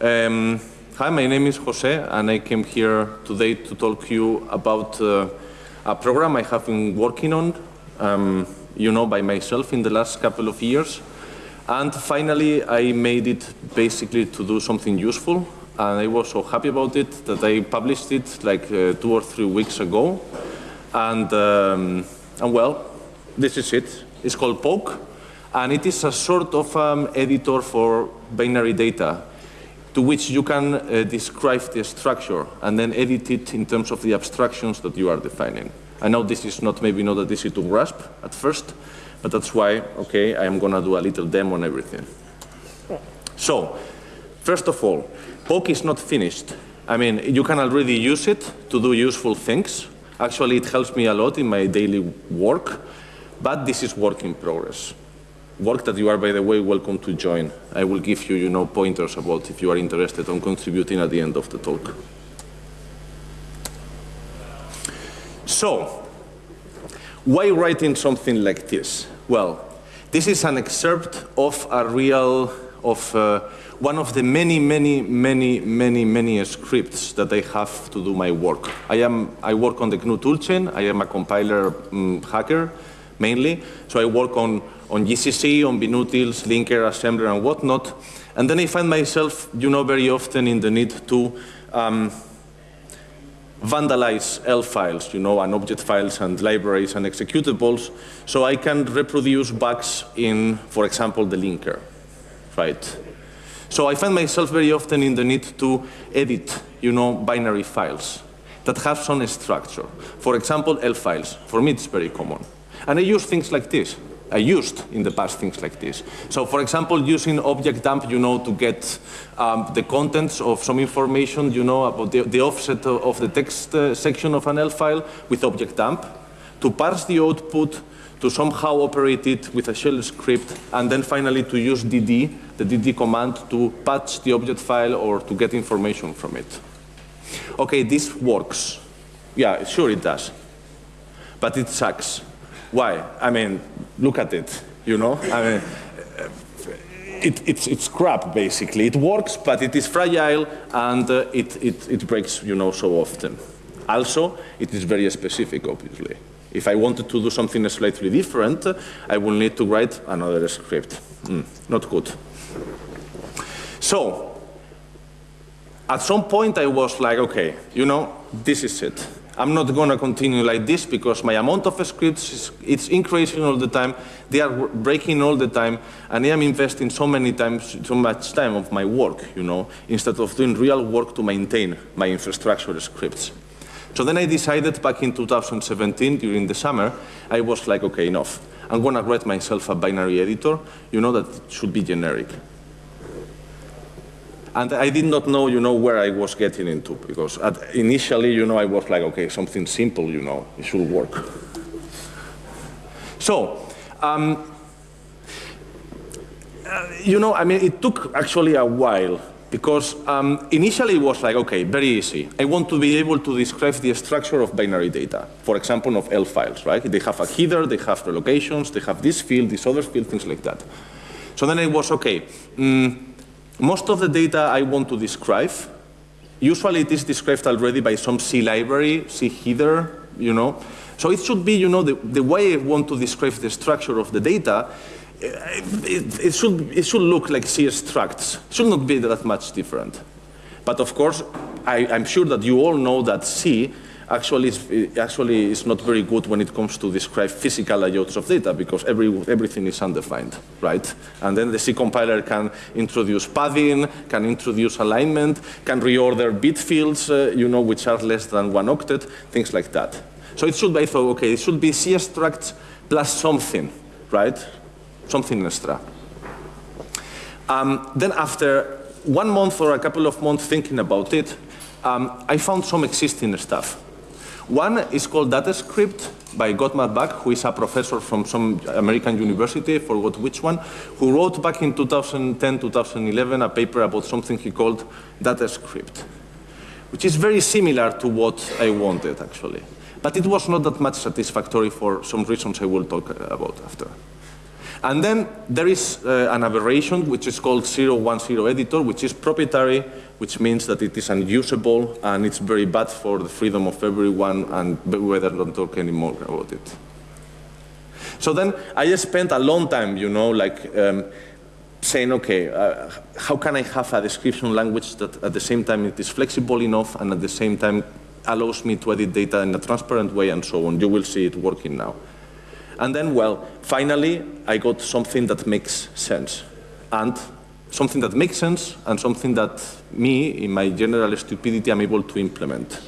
Um, hi, my name is Jose, and I came here today to talk to you about uh, a program I have been working on, um, you know, by myself in the last couple of years. And finally, I made it basically to do something useful, and I was so happy about it that I published it like uh, two or three weeks ago. And, um, and well, this is it. It's called Poke, and it is a sort of um, editor for binary data to which you can uh, describe the structure and then edit it in terms of the abstractions that you are defining. I know this is not maybe not that easy to grasp at first, but that's why, okay, I am going to do a little demo on everything. So, first of all, Poke is not finished. I mean, you can already use it to do useful things. Actually, it helps me a lot in my daily work, but this is work in progress work that you are, by the way, welcome to join. I will give you, you know, pointers about if you are interested on contributing at the end of the talk. So, why writing something like this? Well, this is an excerpt of a real, of uh, one of the many, many, many, many, many scripts that I have to do my work. I, am, I work on the GNU toolchain. I am a compiler um, hacker, mainly. So I work on on GCC, on binutils, linker, assembler, and whatnot. And then I find myself, you know, very often in the need to um, vandalize ELF files, you know, and object files and libraries and executables, so I can reproduce bugs in, for example, the linker, right? So I find myself very often in the need to edit, you know, binary files that have some structure. For example, ELF files. For me, it's very common. And I use things like this. I used in the past things like this. So for example, using object dump, you know, to get um, the contents of some information, you know, about the, the offset of the text uh, section of an ELF file with object dump, to parse the output, to somehow operate it with a shell script, and then finally to use DD, the DD command, to patch the object file or to get information from it. Okay, this works. Yeah, sure it does. But it sucks. Why? I mean, look at it, you know? I mean, it, it's, it's crap, basically. It works, but it is fragile, and uh, it, it, it breaks, you know, so often. Also, it is very specific, obviously. If I wanted to do something slightly different, I will need to write another script. Mm, not good. So, at some point I was like, okay, you know, this is it. I'm not going to continue like this because my amount of scripts is it's increasing all the time. They are breaking all the time, and I am investing so many times, so much time of my work, you know, instead of doing real work to maintain my infrastructure scripts. So then I decided back in 2017, during the summer, I was like, okay, enough. I'm going to write myself a binary editor, you know, that should be generic. And I did not know, you know, where I was getting into because initially, you know, I was like, okay, something simple, you know, it should work. So, um, uh, you know, I mean, it took actually a while because um, initially it was like, okay, very easy. I want to be able to describe the structure of binary data, for example, of ELF files, right? They have a header, they have relocations, they have this field, this other field, things like that. So then it was, okay, um, most of the data I want to describe, usually it is described already by some C library, C header, you know. So it should be, you know, the, the way I want to describe the structure of the data, eh, it, it, should, it should look like C structs. It should not be that much different. But of course, I, I'm sure that you all know that C actually is, actually is not very good when it comes to describe physical layouts of data because every, everything is undefined, right? And then the C compiler can introduce padding, can introduce alignment, can reorder bit fields, uh, you know, which are less than one octet, things like that. So it should be, so, okay, it should be C structs plus something, right? Something extra. Um, then after one month or a couple of months thinking about it, um, I found some existing stuff. One is called DataScript by Godmar Back, who is a professor from some American university, I forgot which one, who wrote back in 2010, 2011 a paper about something he called DataScript, which is very similar to what I wanted actually. But it was not that much satisfactory for some reasons I will talk about after. And then there is uh, an aberration which is called 010 editor, which is proprietary, which means that it is unusable and it's very bad for the freedom of everyone and whether don't talk anymore about it. So then I spent a long time, you know, like um, saying, okay, uh, how can I have a description language that at the same time it is flexible enough and at the same time allows me to edit data in a transparent way and so on. You will see it working now. And then, well, finally, I got something that makes sense. And something that makes sense and something that me, in my general stupidity, I'm able to implement.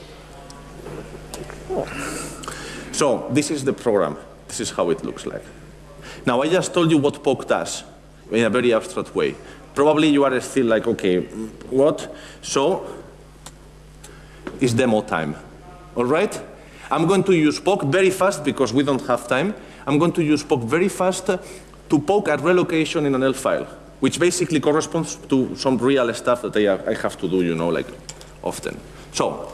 So this is the program. This is how it looks like. Now, I just told you what poke does in a very abstract way. Probably you are still like, okay, what? So it's demo time, all right? I'm going to use poke very fast because we don't have time. I'm going to use poke very fast to poke at relocation in an ELF file, which basically corresponds to some real stuff that I, I have to do, you know, like often. So,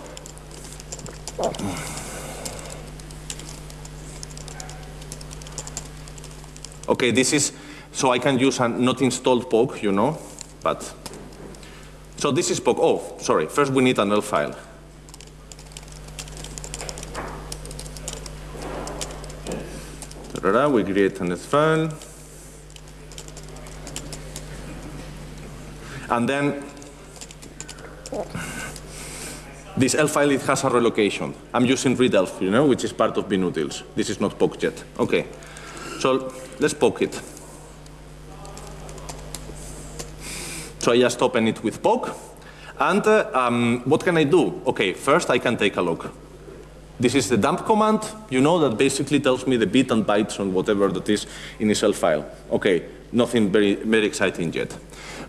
okay, this is, so I can use a not installed poke, you know, but, so this is poke, Oh, sorry, first we need an ELF file. We create an file. And then this ELF file, it has a relocation. I'm using readelf, you know, which is part of binutils. This is not poke yet. Okay. So let's poke it. So I just open it with poke. And uh, um, what can I do? Okay, first I can take a look. This is the dump command, you know, that basically tells me the bit and bytes on whatever that is in the ELF file. Okay, nothing very, very exciting yet.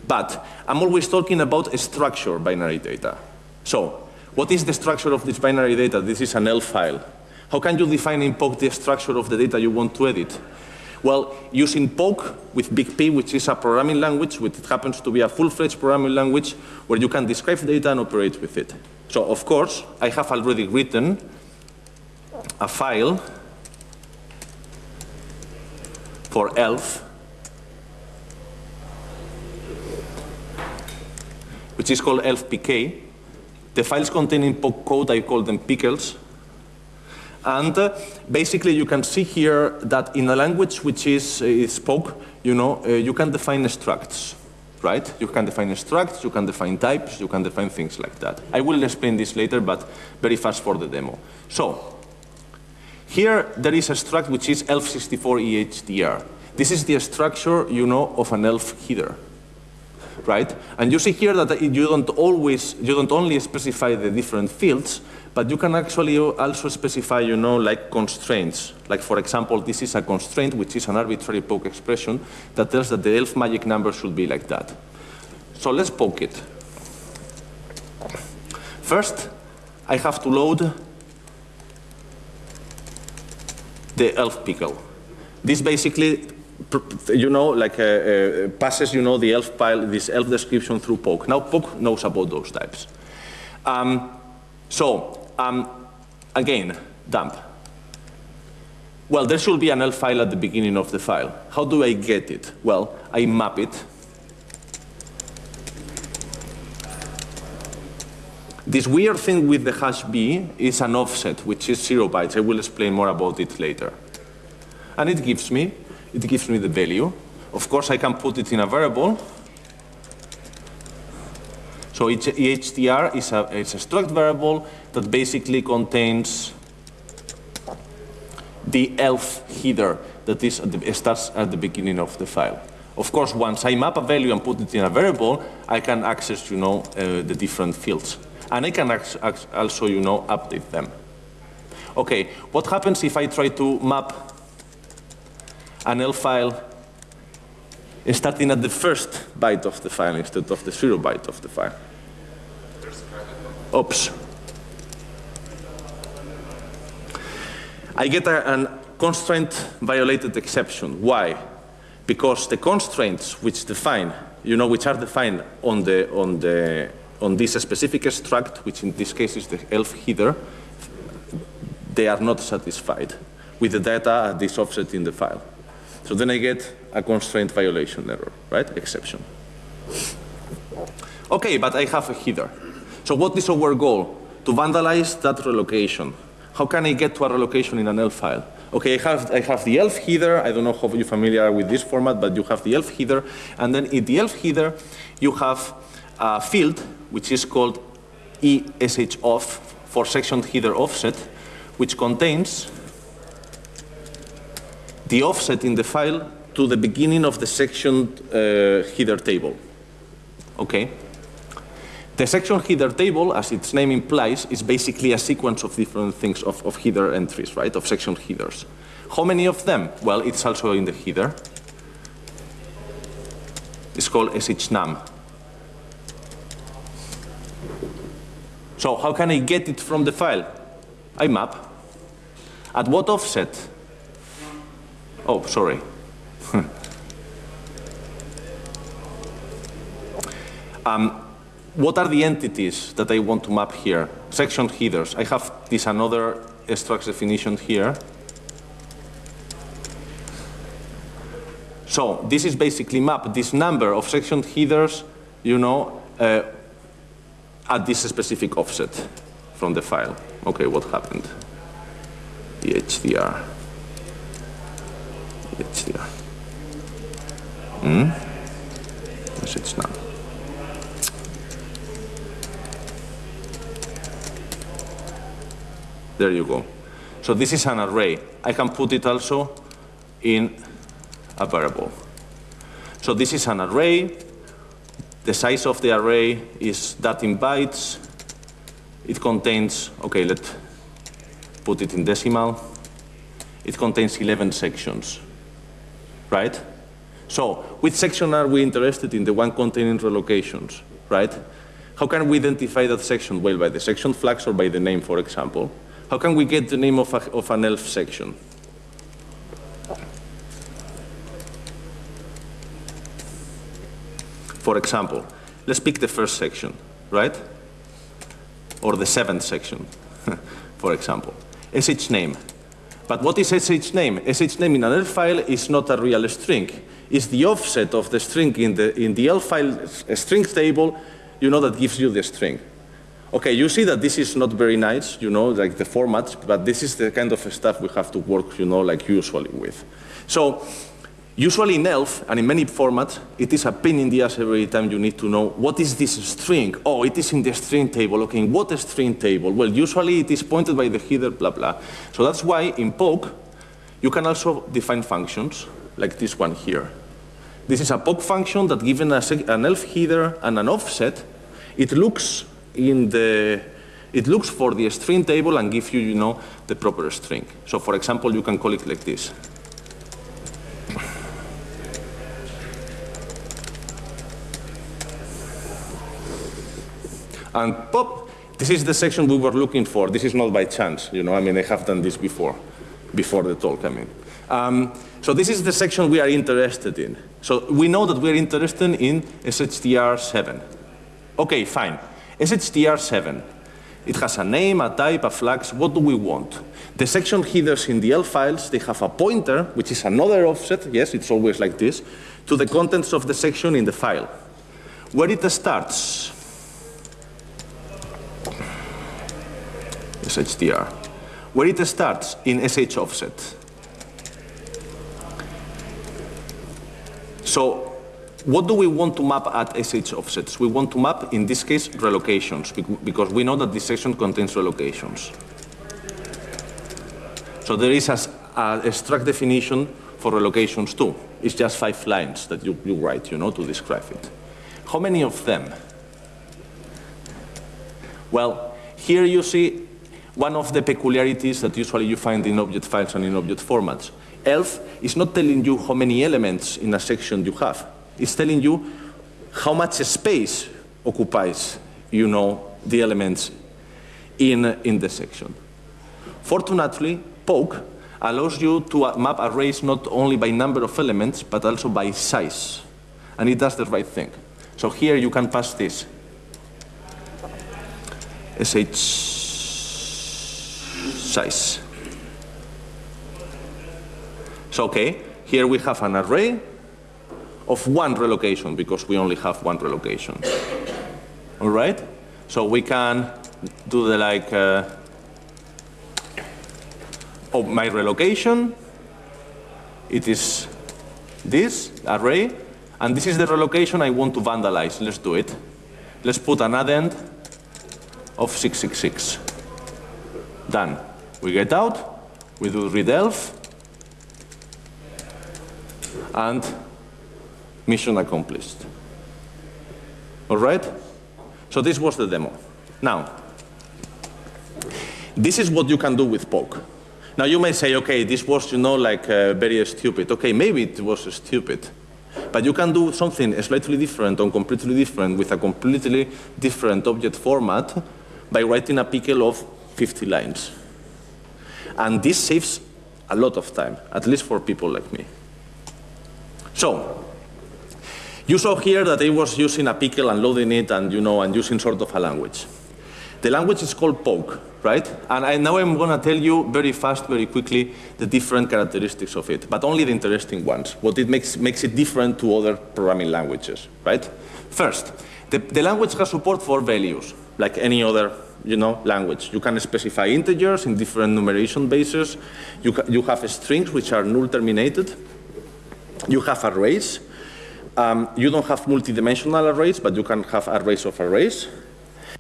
But I'm always talking about a structure binary data. So, what is the structure of this binary data? This is an ELF file. How can you define in poke the structure of the data you want to edit? Well, using Poke with Big P, which is a programming language, which happens to be a full-fledged programming language, where you can describe data and operate with it. So, of course, I have already written a file for ELF which is called elfpk. The files containing code, I call them pickles. And uh, basically you can see here that in a language which is, uh, poke, you know, uh, you can define structs, right? You can define structs, you can define types, you can define things like that. I will explain this later, but very fast for the demo. So, here there is a struct which is ELF64EHDR. This is the structure, you know, of an ELF header, right? And you see here that you don't always, you don't only specify the different fields, but you can actually also specify, you know, like constraints. Like for example, this is a constraint, which is an arbitrary poke expression that tells that the ELF magic number should be like that. So let's poke it. First, I have to load the ELF pickle. This basically, you know, like uh, uh, passes, you know, the ELF file, this ELF description through poke. Now poke knows about those types. Um, so, um, again, dump. Well, there should be an ELF file at the beginning of the file. How do I get it? Well, I map it This weird thing with the hash b is an offset, which is zero bytes. I will explain more about it later. And it gives me, it gives me the value. Of course, I can put it in a variable. So EHDR is a, it's a struct variable that basically contains the ELF header that is at the, starts at the beginning of the file. Of course, once I map a value and put it in a variable, I can access, you know, uh, the different fields and I can also, you know, update them. Okay, what happens if I try to map an ELF file starting at the first byte of the file instead of the zero byte of the file? Oops. I get a, a constraint violated exception. Why? Because the constraints which define, you know, which are defined on the, on the on this specific struct, which in this case is the ELF header, they are not satisfied with the data at this offset in the file. So then I get a constraint violation error, right? Exception. Okay, but I have a header. So what is our goal? To vandalize that relocation. How can I get to a relocation in an ELF file? Okay, I have, I have the ELF header. I don't know how you're familiar with this format, but you have the ELF header. And then in the ELF header, you have a field which is called ESHOFF for section header offset, which contains the offset in the file to the beginning of the section uh, header table. Okay? The section header table, as its name implies, is basically a sequence of different things of, of header entries, right, of section headers. How many of them? Well, it's also in the header. It's called shnum. So how can I get it from the file? I map. At what offset? Oh, sorry. um, what are the entities that I want to map here? Section headers. I have this another struct definition here. So this is basically map this number of section headers, you know, uh, at this specific offset from the file. Okay, what happened? The HDR. The HDR. Hmm? Message now. There you go. So this is an array. I can put it also in a variable. So this is an array. The size of the array is that in bytes. It contains, okay, let's put it in decimal. It contains 11 sections, right? So which section are we interested in? The one containing relocations, right? How can we identify that section? Well, by the section flags or by the name, for example. How can we get the name of, a, of an ELF section? For example, let's pick the first section, right? Or the seventh section, for example. SH name. But what is SH name? SH name in an ELF file is not a real string. It's the offset of the string in the, in the ELF file string table, you know, that gives you the string. Okay, you see that this is not very nice, you know, like the format, but this is the kind of stuff we have to work, you know, like usually with. So usually in ELF and in many formats, it is a pain in the ass every time you need to know what is this string? Oh, it is in the string table. Okay, what string table? Well, usually it is pointed by the header, blah, blah. So that's why in poke, you can also define functions like this one here. This is a poke function that given an ELF header and an offset, it looks in the, it looks for the string table and gives you, you know, the proper string. So for example, you can call it like this. And pop, this is the section we were looking for. This is not by chance, you know, I mean, I have done this before, before the talk, I mean. Um, so this is the section we are interested in. So we know that we're interested in SHDR7. Okay, fine. SHDR7. It has a name, a type, a flags. What do we want? The section headers in the ELF files, they have a pointer, which is another offset, yes, it's always like this, to the contents of the section in the file. Where it starts, SHDR. Where it starts in SH offset. So what do we want to map at SH offsets? We want to map, in this case, relocations, because we know that this section contains relocations. So there is a, a struct definition for relocations too. It's just five lines that you, you write, you know, to describe it. How many of them? Well, here you see one of the peculiarities that usually you find in object files and in object formats. ELF is not telling you how many elements in a section you have It's telling you how much space occupies, you know, the elements in, in the section. Fortunately, poke allows you to uh, map arrays not only by number of elements, but also by size. And it does the right thing. So here you can pass this. sh size. So okay, here we have an array of one relocation because we only have one relocation. All right? So we can do the like, uh, oh, my relocation, it is this array, and this is the relocation I want to vandalize. Let's do it. Let's put an addend of 666. Done. We get out, we do readelf, and mission accomplished. All right? So this was the demo. Now, this is what you can do with poke. Now you may say, okay, this was, you know, like uh, very stupid. Okay, maybe it was stupid. But you can do something slightly different or completely different with a completely different object format by writing a pickle of 50 lines. And this saves a lot of time, at least for people like me. So, you saw here that I was using a pickle and loading it and, you know, and using sort of a language. The language is called poke, right? And I, now I'm going to tell you very fast, very quickly, the different characteristics of it, but only the interesting ones, what it makes, makes it different to other programming languages, right? First, the, the language has support for values, like any other you know, language. You can specify integers in different numeration bases. You, you have strings which are null terminated. You have arrays. Um, you don't have multidimensional arrays, but you can have arrays of arrays.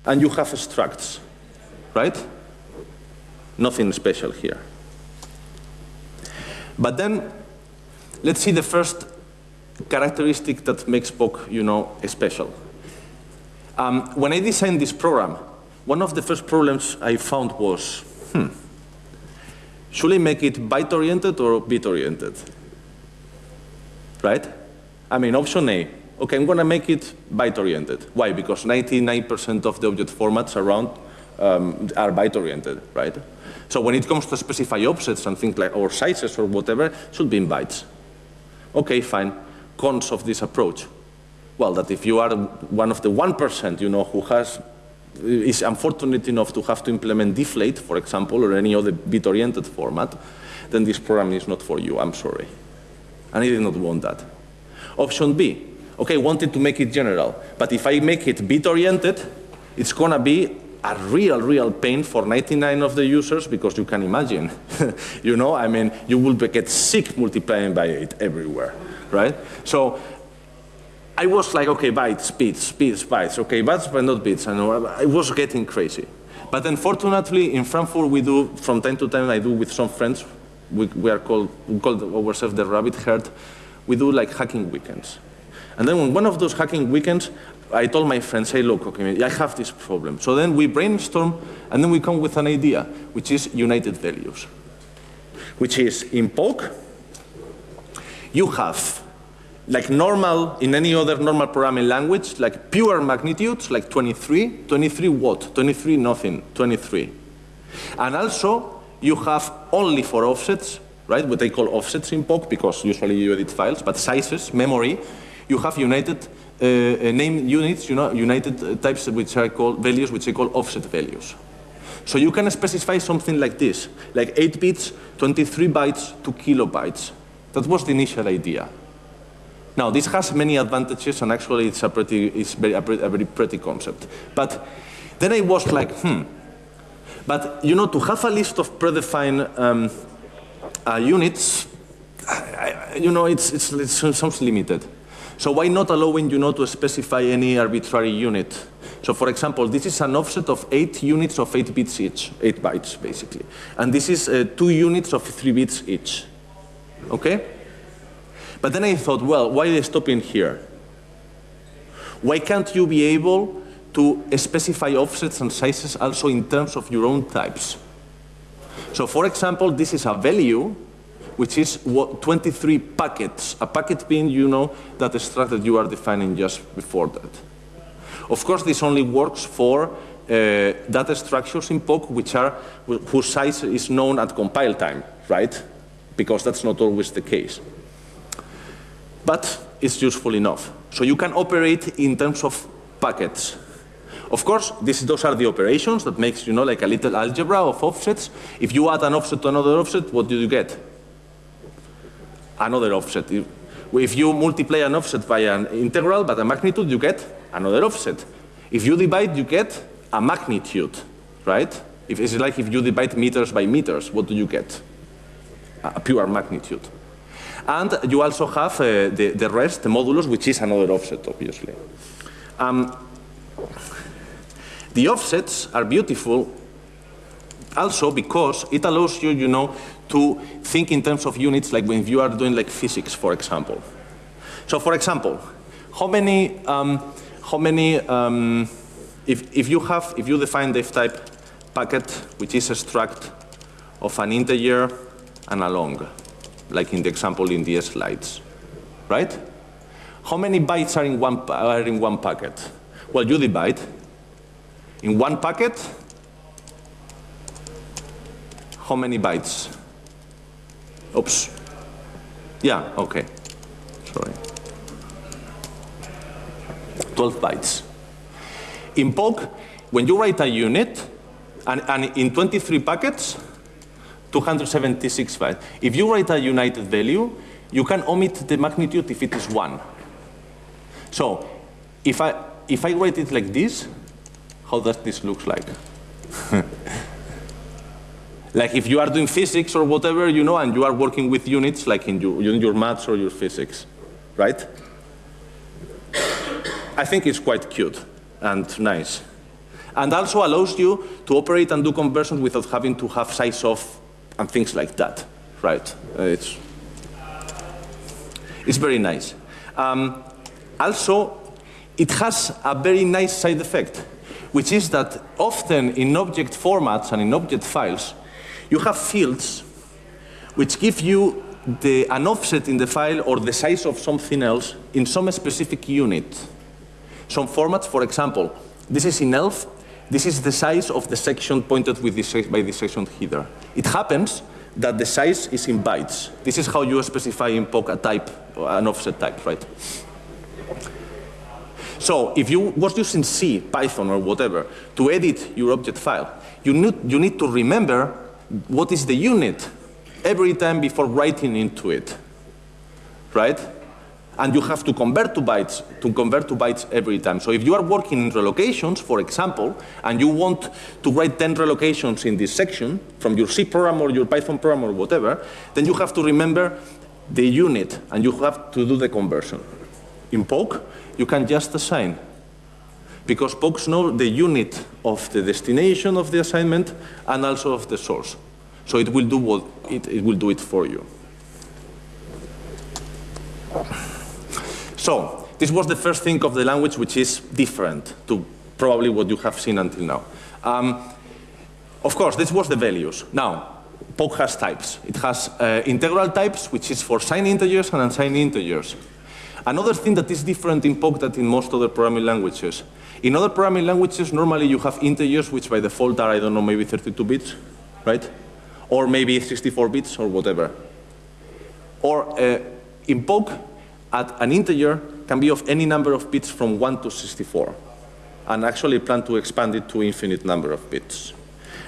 And you have structs, right? Nothing special here. But then, let's see the first characteristic that makes poke, you know, special. Um, when I designed this program, one of the first problems I found was, hmm, should I make it byte-oriented or bit-oriented? Right? I mean, option A, okay, I'm going to make it byte-oriented. Why? Because 99% of the object formats around um, are byte-oriented, right? So when it comes to specify offsets and things like, or sizes or whatever, should be in bytes. Okay, fine. Cons of this approach. Well, that if you are one of the 1%, you know, who has Uh, is unfortunate enough to have to implement deflate, for example, or any other bit-oriented format, then this program is not for you, I'm sorry. And I did not want that. Option B, okay, wanted to make it general, but if I make it bit-oriented, it's gonna be a real, real pain for 99 of the users because you can imagine, you know, I mean, you will get sick multiplying by 8 everywhere, right? So I was like, okay, bytes, bits, bits, bytes, okay, bytes, but not bits. I know I was getting crazy. But unfortunately, in Frankfurt, we do, from time to time, I do with some friends, we, we are called, we call ourselves the rabbit herd, we do like hacking weekends. And then on one of those hacking weekends, I told my friends, hey, look, okay, I have this problem. So then we brainstorm, and then we come with an idea, which is united values, which is in poke, you have like normal, in any other normal programming language, like pure magnitudes, like 23, 23 what? 23 nothing, 23. And also, you have only for offsets, right, what they call offsets in poke, because usually you edit files, but sizes, memory, you have united uh, uh name units, you know, united uh, types which are called values, which they call offset values. So you can specify something like this, like 8 bits, 23 bytes, 2 kilobytes. That was the initial idea. Now, this has many advantages, and actually it's a pretty, it's very, a, pretty, a very pretty concept. But then I was like, hmm. But, you know, to have a list of predefined um, uh, units, I, you know, it's, it's, it sounds limited. So why not allowing, you know, to specify any arbitrary unit? So for example, this is an offset of eight units of eight bits each, eight bytes, basically. And this is uh, two units of three bits each. Okay? But then I thought, well, why are they stopping here? Why can't you be able to specify offsets and sizes also in terms of your own types? So for example, this is a value which is what 23 packets, a packet being, you know, that struct that you are defining just before that. Of course, this only works for uh, data structures in poke which are, whose size is known at compile time, right? Because that's not always the case but it's useful enough. So you can operate in terms of packets. Of course, this, those are the operations that makes, you know, like a little algebra of offsets. If you add an offset to another offset, what do you get? Another offset. If you multiply an offset by an integral, but a magnitude, you get another offset. If you divide, you get a magnitude, right? If it's like if you divide meters by meters, what do you get? A pure magnitude. And you also have uh, the, the rest, the modulus, which is another offset, obviously. Um, the offsets are beautiful also because it allows you, you know, to think in terms of units like when you are doing like physics, for example. So for example, how many, um, how many, um, if, if you have, if you define the F-type packet, which is a struct of an integer and a long, like in the example in the slides, right? How many bytes are in one, are in one packet? Well, you divide. In one packet, how many bytes? Oops. Yeah, okay. Sorry. 12 bytes. In poke, when you write a unit, and, and in 23 packets, 276 bytes. If you write a united value, you can omit the magnitude if it is 1. So if I, if I write it like this, how does this look like? like if you are doing physics or whatever, you know, and you are working with units like in your, in your maths or your physics, right? I think it's quite cute and nice. And also allows you to operate and do conversions without having to have size of and things like that, right? Uh, it's, it's very nice. Um, also, it has a very nice side effect, which is that often in object formats and in object files, you have fields which give you the, an offset in the file or the size of something else in some specific unit. Some formats, for example, this is in ELF, this is the size of the section pointed with this, by the section header. It happens that the size is in bytes. This is how you specify in poke a type, an offset type, right? So if you was using C, Python, or whatever to edit your object file, you need, you need to remember what is the unit every time before writing into it, right? And you have to convert to bytes, to convert to bytes every time. So if you are working in relocations, for example, and you want to write 10 relocations in this section from your C program or your Python program or whatever, then you have to remember the unit and you have to do the conversion. In poke, you can just assign because POCs know the unit of the destination of the assignment and also of the source. So it will do what it, it will do it for you. So this was the first thing of the language which is different to probably what you have seen until now. Um, of course, this was the values. Now, poke has types. It has uh, integral types, which is for signed integers and unsigned integers. Another thing that is different in poke than in most other programming languages. In other programming languages, normally you have integers, which by default are, I don't know, maybe 32 bits, right? Or maybe 64 bits or whatever. Or uh, in poke, at an integer can be of any number of bits from 1 to 64. And actually plan to expand it to infinite number of bits.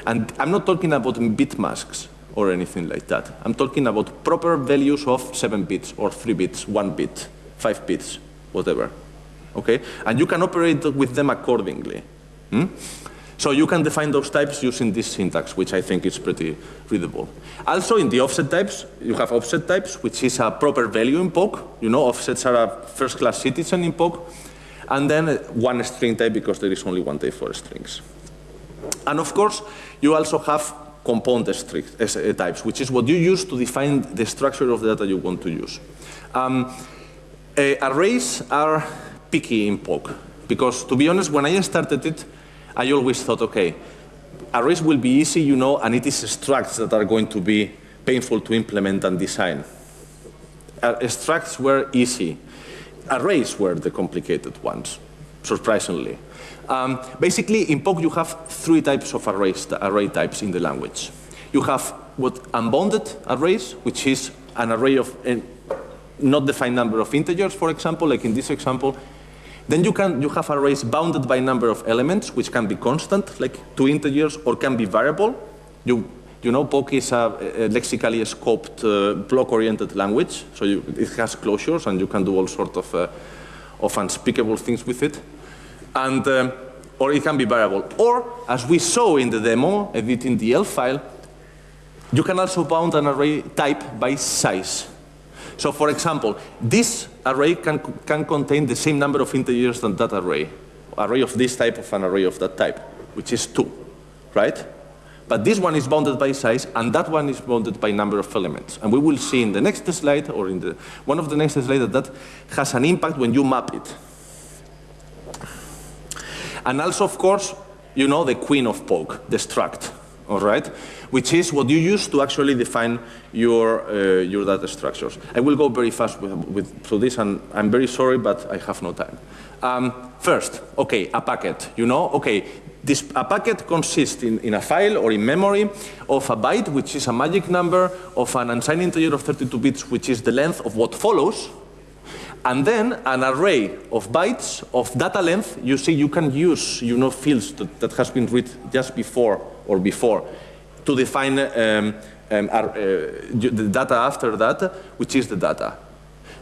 And I'm not talking about bit masks or anything like that. I'm talking about proper values of 7 bits or 3 bits, 1 bit five bits, whatever. Okay? And you can operate with them accordingly. Hmm? So you can define those types using this syntax, which I think is pretty readable. Also, in the offset types, you have offset types, which is a proper value in poke. You know, offsets are a first-class citizen in poke. And then one string type, because there is only one type for strings. And of course, you also have component uh, types, which is what you use to define the structure of the data you want to use. Um, uh, arrays are picky in poke because, to be honest, when I started it, I always thought, okay, arrays will be easy, you know, and it is structs that are going to be painful to implement and design. Uh, structs were easy. Arrays were the complicated ones, surprisingly. Um, basically, in poke, you have three types of arrays, array types in the language. You have what unbounded arrays, which is an array of not defined number of integers, for example, like in this example. Then you, can, you have arrays bounded by number of elements, which can be constant, like two integers, or can be variable. You, You know, poke is a, a lexically scoped uh, block-oriented language, so you, it has closures and you can do all sorts of, uh, of unspeakable things with it. And, um, or it can be variable. Or, as we saw in the demo, editing the ELF file, you can also bound an array type by size. So for example, this array can, can contain the same number of integers than that array. Array of this type of an array of that type, which is two, right? But this one is bounded by size, and that one is bounded by number of elements. And we will see in the next slide, or in the, one of the next slides, that that has an impact when you map it. And also, of course, you know the queen of poke, the struct, all right? Which is what you use to actually define your, uh, your data structures. I will go very fast with, with, through this, and I'm very sorry, but I have no time. Um, first, okay, a packet, you know, okay, this, a packet consists in, in, a file or in memory of a byte, which is a magic number, of an unsigned integer of 32 bits, which is the length of what follows, and then an array of bytes of data length, you see you can use you know, fields that, that has been read just before or before to define um, um, uh, the data after that, which is the data.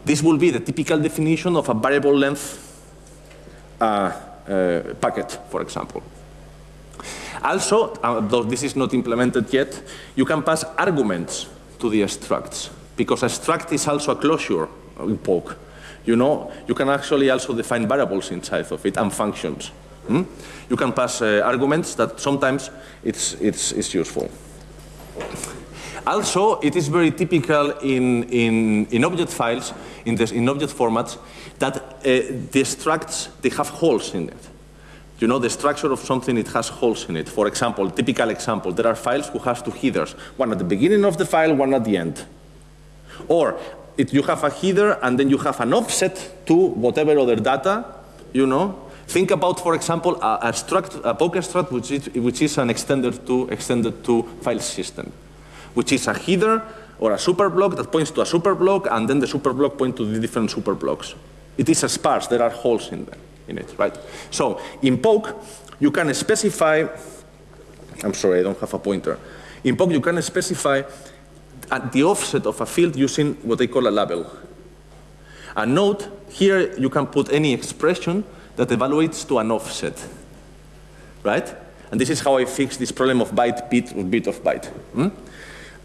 This will be the typical definition of a variable length uh, uh, packet, for example. Also, uh, though this is not implemented yet, you can pass arguments to the structs, because a struct is also a closure in poke. You know, you can actually also define variables inside of it and functions. Hmm? You can pass uh, arguments that sometimes it's, it's, it's useful. Also, it is very typical in, in, in object files, in, this, in object formats, that uh, the structs, they have holes in it. You know, the structure of something, it has holes in it. For example, typical example, there are files who has two headers, one at the beginning of the file, one at the end. Or it, you have a header and then you have an offset to whatever other data, you know. Think about, for example, a, a, struct, a poke struct, which is, which is an extended to, extended to file system, which is a header or a super block that points to a super block, and then the super block points to the different super blocks. It is a sparse, there are holes in there, in it, right? So in poke, you can specify, I'm sorry, I don't have a pointer. In poke, you can specify at the offset of a field using what they call a label. And note, here you can put any expression that evaluates to an offset, right? And this is how I fix this problem of byte bit or bit of byte. Hmm?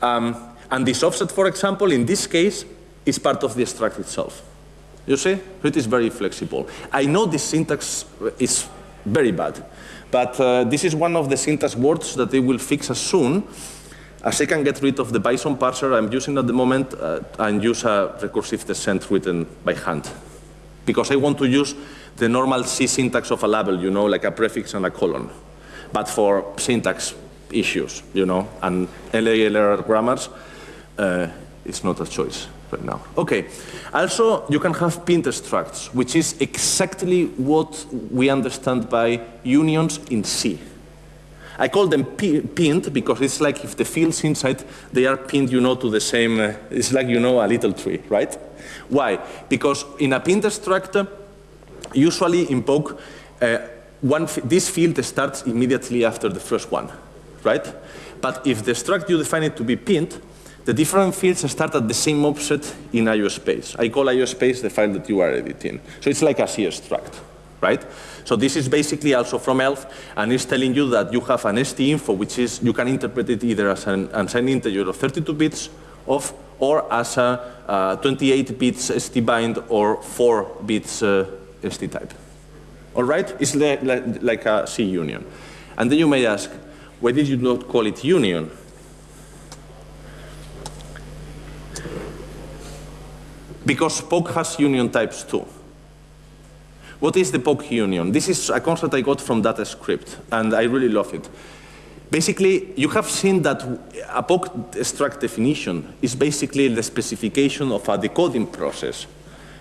Um, and this offset, for example, in this case, is part of the struct itself. You see? It is very flexible. I know this syntax is very bad, but uh, this is one of the syntax words that they will fix as soon as I can get rid of the Bison parser I'm using at the moment uh, and use a recursive descent written by hand. Because I want to use the normal C syntax of a label, you know, like a prefix and a colon. But for syntax issues, you know, and LALR grammars, uh, it's not a choice right now. Okay. Also, you can have pinned structs, which is exactly what we understand by unions in C. I call them pinned because it's like if the fields inside, they are pinned, you know, to the same, uh, it's like, you know, a little tree, right? Why? Because in a pinned structure, usually in poke, uh, one, this field starts immediately after the first one, right? But if the struct you define it to be pinned, the different fields start at the same offset in IO space. I call IO space the file that you are editing. So it's like a C struct, right? So this is basically also from ELF, and it's telling you that you have an ST info, which is, you can interpret it either as an unsigned integer of 32 bits of, or as a uh, 28 bits ST bind or 4 bits uh, ST type. All right? It's like, like a C union. And then you may ask, why did you not call it union? Because poke has union types too. What is the poke union? This is a concept I got from DataScript, and I really love it. Basically, you have seen that a poke struct definition is basically the specification of a decoding process.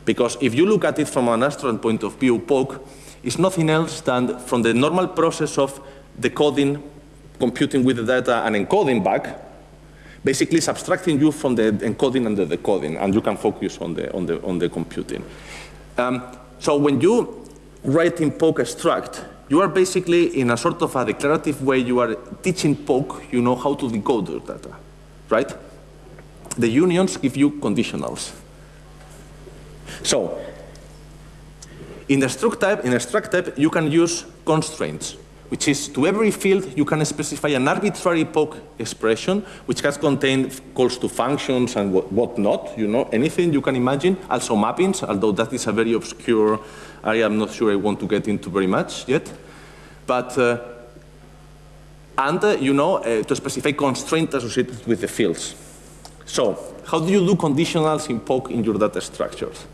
Because if you look at it from an abstract point of view, poke is nothing else than from the normal process of decoding, computing with the data, and encoding back, basically subtracting you from the encoding and the decoding, and you can focus on the, on the, on the computing. Um, so when you write in poke struct, you are basically in a sort of a declarative way, you are teaching Poke, you know how to decode your data, right? The unions give you conditionals. So, in the struct type, in the struct type, you can use constraints, which is to every field you can specify an arbitrary poke expression, which has contained calls to functions and what, whatnot, you know, anything you can imagine. Also mappings, although that is a very obscure area I'm not sure I want to get into very much yet. But, uh, and, uh, you know, uh, to specify constraints associated with the fields. So, how do you do conditionals in poke in your data structures?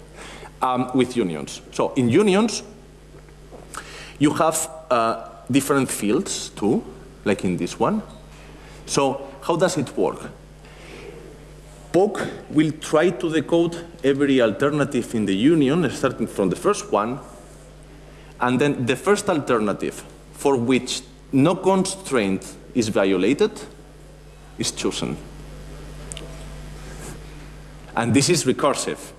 Um, with unions. So, in unions, you have uh, different fields too, like in this one. So, how does it work? Poke will try to decode every alternative in the union, starting from the first one, and then the first alternative for which no constraint is violated is chosen. And this is recursive.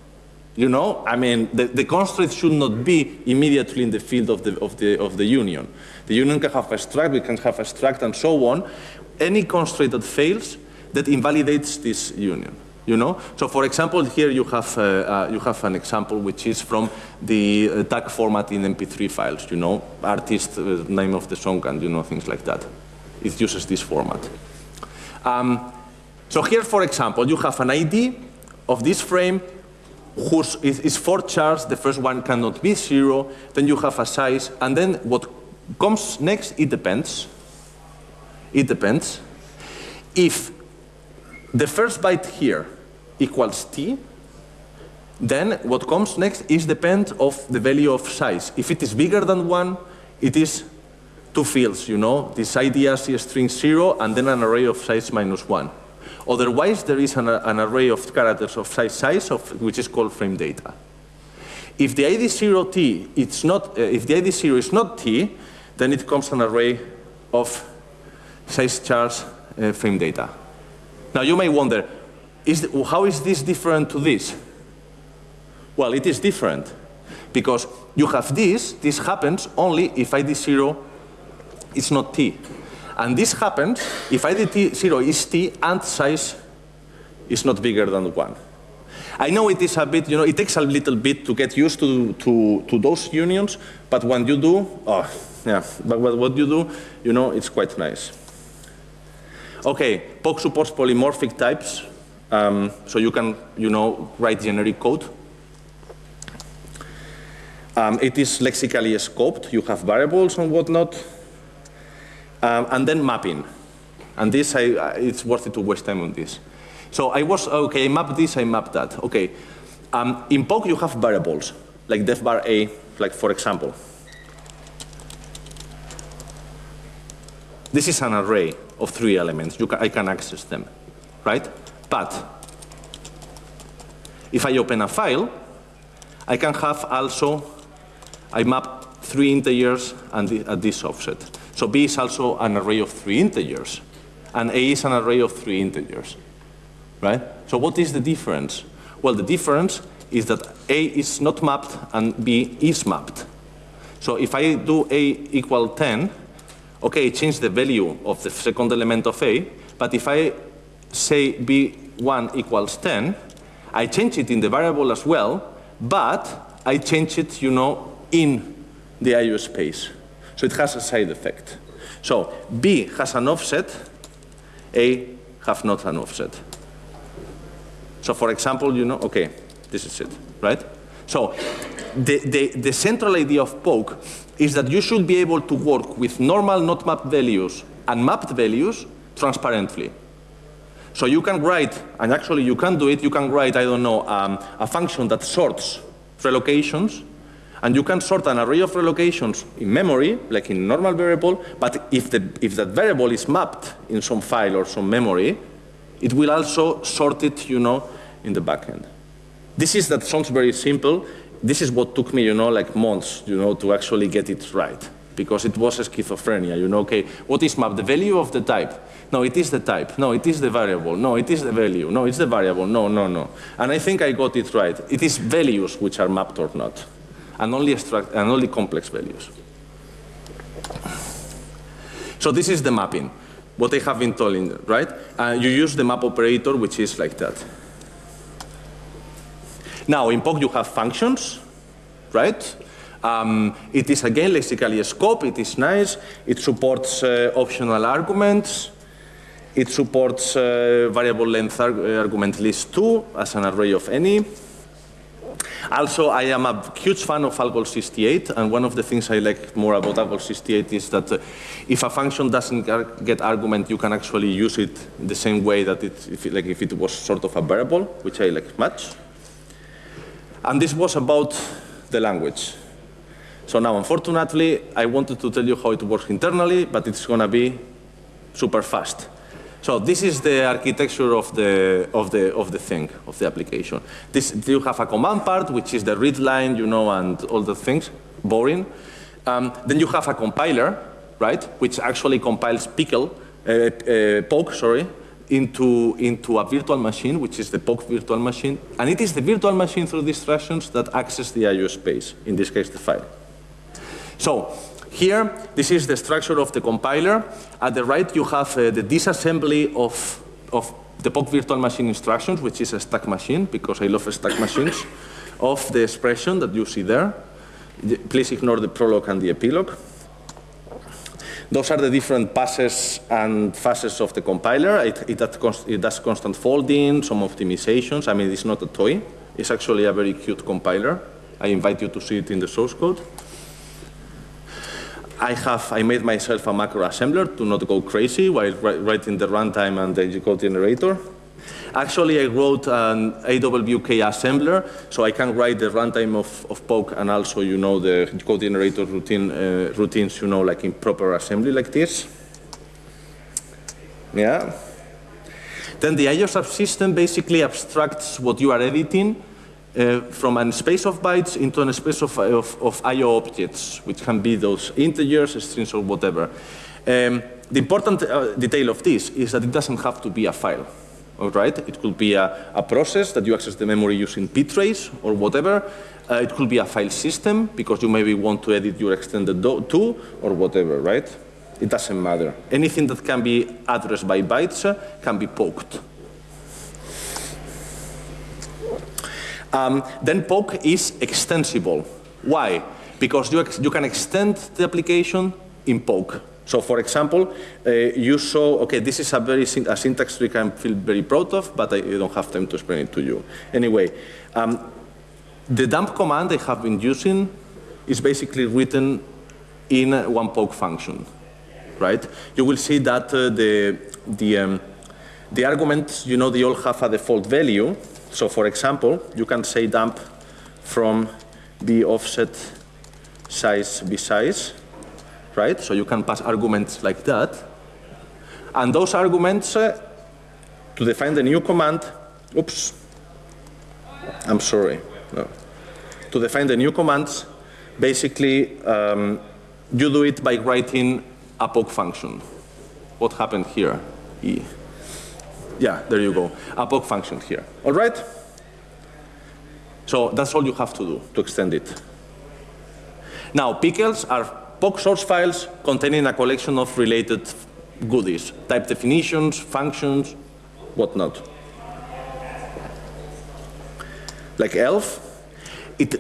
You know, I mean, the, the constraint should not be immediately in the field of the, of, the, of the union. The union can have a struct, we can have a struct, and so on. Any constraint that fails, that invalidates this union. You know, so for example, here you have uh, uh, you have an example which is from the uh, tag format in MP3 files. You know, artist uh, name of the song and you know things like that. It uses this format. Um, so here, for example, you have an ID of this frame whose is, is four chars. The first one cannot be zero. Then you have a size, and then what comes next? It depends. It depends. If the first byte here equals t, then what comes next is depend of the value of size. If it is bigger than one, it is two fields, you know, this IDRC string zero and then an array of size minus one. Otherwise, there is an, an array of characters of size size, of, which is called frame data. If the ID zero t, it's not, uh, if the ID zero is not t, then it comes an array of size chars uh, frame data. Now you may wonder, is the, how is this different to this? Well, it is different because you have this, this happens only if ID zero is not t. And this happens if ID zero is t and size is not bigger than one. I know it is a bit, you know, it takes a little bit to get used to, to, to those unions, but when you do, oh, yeah, but what you do, you know, it's quite nice. Okay, poke supports polymorphic types, um, so you can, you know, write generic code. Um, it is lexically scoped. You have variables and whatnot. Um, and then mapping. And this, I, it's worth it to waste time on this. So I was, okay, I map this, I map that. Okay. Um, in poke, you have variables, like def bar A, like for example. This is an array of three elements. Can, I can access them, right? But if I open a file, I can have also, I map three integers and the, at this offset. So B is also an array of three integers, and A is an array of three integers, right? So what is the difference? Well, the difference is that A is not mapped and B is mapped. So if I do A equal 10, okay, change the value of the second element of A, but if I say B1 equals 10, I change it in the variable as well, but I change it, you know, in the IO space. So it has a side effect. So B has an offset, A have not an offset. So for example, you know, okay, this is it, right? So the, the, the central idea of poke is that you should be able to work with normal not mapped values and mapped values transparently. So you can write, and actually you can do it, you can write, I don't know, um, a function that sorts relocations, and you can sort an array of relocations in memory, like in normal variable, but if, the, if that variable is mapped in some file or some memory, it will also sort it, you know, in the backend. This is, that sounds very simple, this is what took me, you know, like months, you know, to actually get it right. Because it was a schizophrenia, you know, okay, what is map? The value of the type. No, it is the type. No, it is the variable. No, it is the value. No, it's the variable. No, no, no. And I think I got it right. It is values which are mapped or not. And only, extract, and only complex values. So this is the mapping, what I have been telling, right? Uh, you use the map operator, which is like that. Now, in poke you have functions, right? Um, it is again lexically a scope, it is nice, it supports uh, optional arguments, it supports uh, variable length arg argument list 2 as an array of any. Also, I am a huge fan of Algol 68, and one of the things I like more about Algol 68 is that uh, if a function doesn't get argument, you can actually use it the same way that it, if it, like if it was sort of a variable, which I like much. And this was about the language. So now, unfortunately, I wanted to tell you how it works internally, but it's going to be super fast. So this is the architecture of the, of the, of the thing, of the application. This, you have a command part, which is the read line, you know, and all the things, boring. Um, then you have a compiler, right, which actually compiles pickle, uh, uh, poke, sorry, into, into a virtual machine, which is the poke virtual machine. And it is the virtual machine through these instructions that access the IO space, in this case the file. So here, this is the structure of the compiler. At the right, you have uh, the disassembly of, of the poke virtual machine instructions, which is a stack machine, because I love stack machines, of the expression that you see there. Please ignore the prologue and the epilogue. Those are the different passes and phases of the compiler. It, it, it does constant folding, some optimizations. I mean, it's not a toy. It's actually a very cute compiler. I invite you to see it in the source code. I have, I made myself a macro assembler to not go crazy while writing the runtime and the code generator. Actually, I wrote an AWK assembler, so I can write the runtime of, of poke and also, you know, the code generator routine, uh, routines, you know, like in proper assembly like this. Yeah. Then the IO subsystem basically abstracts what you are editing uh, from a space of bytes into a space of, of, of I.O. objects, which can be those integers, strings, or whatever. Um, the important uh, detail of this is that it doesn't have to be a file all right? It could be a, a process that you access the memory using ptrace or whatever. Uh, it could be a file system because you maybe want to edit your extended to or whatever, right? It doesn't matter. Anything that can be addressed by bytes uh, can be poked. Um, then poke is extensible. Why? Because you, you can extend the application in poke. So for example, uh, you saw, okay, this is a very a syntax trick I feel very proud of, but I don't have time to explain it to you. Anyway, um, the dump command I have been using is basically written in one poke function, right? You will see that uh, the, the, um, the arguments, you know, they all have a default value. So for example, you can say dump from the offset size b size, right? So you can pass arguments like that. And those arguments, uh, to define the new command, oops, I'm sorry. No. To define the new commands, basically, um, you do it by writing a poke function. What happened here? E. Yeah, there you go. A poke function here. All right? So that's all you have to do to extend it. Now, pickles are poke source files containing a collection of related goodies, type definitions, functions, whatnot. Like ELF, it,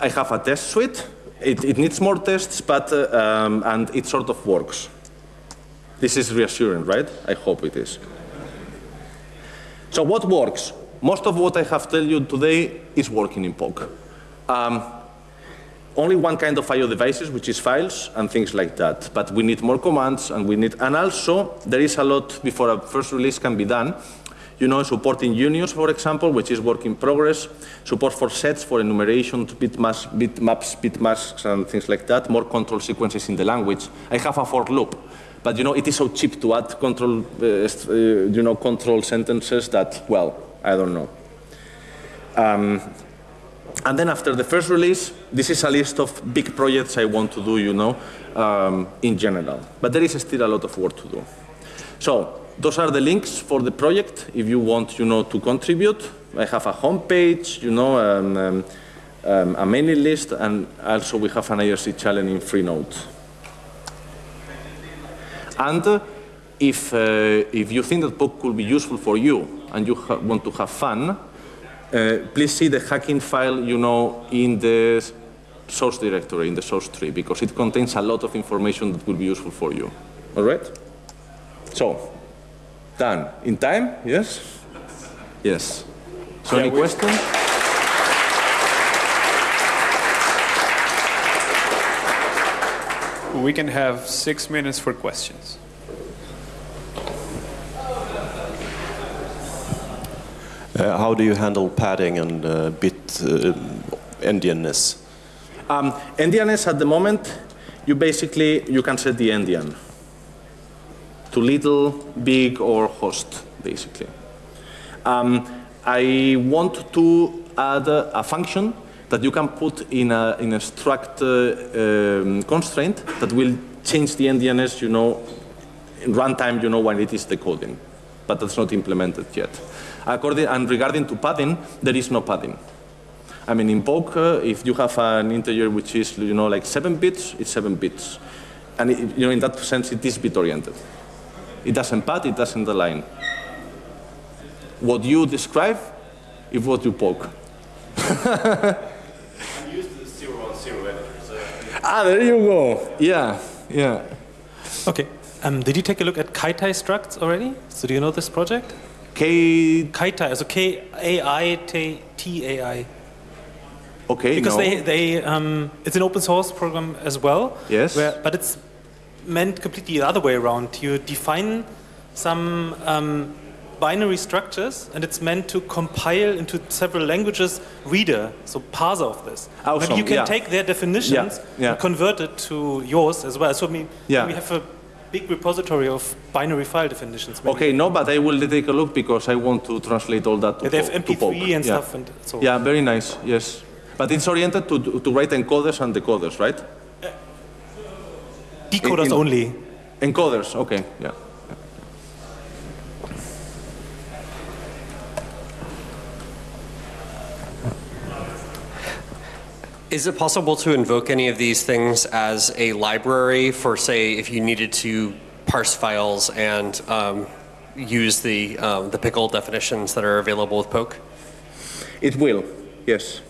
I have a test suite. It, it needs more tests, but uh, um, and it sort of works. This is reassuring, right? I hope it is. So what works? Most of what I have told you today is working in poke. Um, only one kind of I.O. devices, which is files and things like that. But we need more commands, and we need, and also there is a lot before a first release can be done. You know, supporting unions, for example, which is work in progress. Support for sets, for enumeration, bitmaps, bitmaps, bitmasks, and things like that. More control sequences in the language. I have a for loop, but you know, it is so cheap to add control, uh, uh, you know, control sentences that, well, I don't know. Um, and then after the first release, this is a list of big projects I want to do, you know, um, in general. But there is still a lot of work to do. So those are the links for the project if you want, you know, to contribute. I have a homepage, you know, um, um, um, a mailing list, and also we have an IRC challenge in Freenode. And uh, if, uh, if you think that poke could be useful for you and you want to have fun, uh, please see the hacking file, you know, in the source directory, in the source tree, because it contains a lot of information that will be useful for you. All right? So, done. In time? Yes? Yes. So Yeah, any questions? We can have six minutes for questions. Uh, how do you handle padding and uh, bit uh, endianness? Um, endianness at the moment, you basically, you can set the endian to little, big, or host, basically. Um, I want to add a, a function that you can put in a, in a struct uh, um, constraint that will change the endianness, you know, in runtime, you know, when it is decoding. But that's not implemented yet. According, and regarding to padding, there is no padding. I mean, in poke, uh, if you have an integer which is, you know, like seven bits, it's seven bits. And, it, you know, in that sense, it is bit-oriented. It doesn't pad, it doesn't align. What you describe is what you poke. Ah, there you go. Yeah, yeah. Okay. Um, did you take a look at Kaitai structs already? So do you know this project? K, Kaitai, also K-A-I-T-A-I. okay, Because no. they, they um, it's an open source program as well. Yes. Where, but it's meant completely the other way around. You define some um, binary structures, and it's meant to compile into several languages reader, so parser of this. Awesome, Maybe you can yeah. take their definitions yeah. and convert it to yours as well. So I mean, Yeah. we have a big repository of binary file definitions. maybe. Okay, no, but I will take a look because I want to translate all that to Yeah, they have po- MP3 poke. and yeah. stuff, and so. Yeah, very nice, yes. But it's oriented to, to write encoders and decoders, right? Uh, decoders in- only. Encoders, okay, yeah. Is it possible to invoke any of these things as a library for, say, if you needed to parse files and um, use the, um, the pickle definitions that are available with Poke? It will, yes.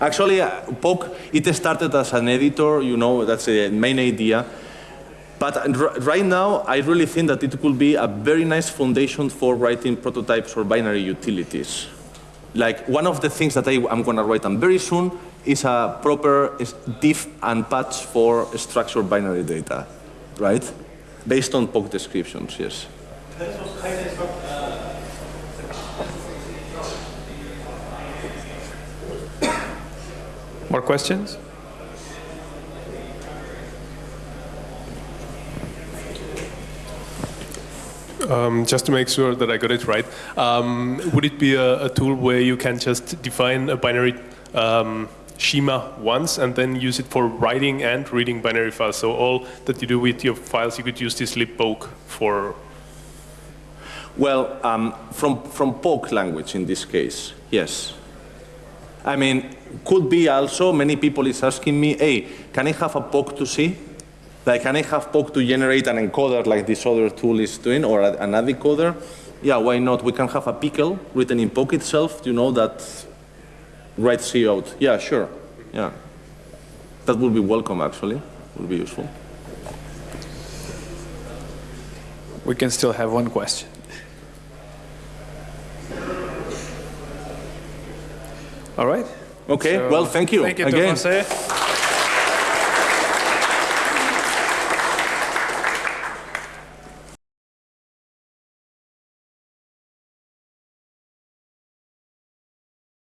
Actually, uh, poke, it started as an editor, you know, that's the main idea. But right now, I really think that it could be a very nice foundation for writing prototypes or binary utilities. Like one of the things that I, am going to write on very soon is a proper diff and patch for structured binary data, right? Based on poke descriptions, yes. More questions? Um, just to make sure that I got it right, um, would it be a, a tool where you can just define a binary um, schema once and then use it for writing and reading binary files? So all that you do with your files, you could use this libpoke for. Well, um, from, from poke language in this case, yes. I mean, could be also, many people is asking me, hey, can I have a poke to C? Like, can I have poke to generate an encoder like this other tool is doing, or a- an AD decoder? Yeah, why not? We can have a pickle written in poke itself, you know, that writes C out. Yeah, sure, yeah. That would be welcome, actually, would be useful. We can still have one question. All right. Okay, So, well, thank you Thank you, again.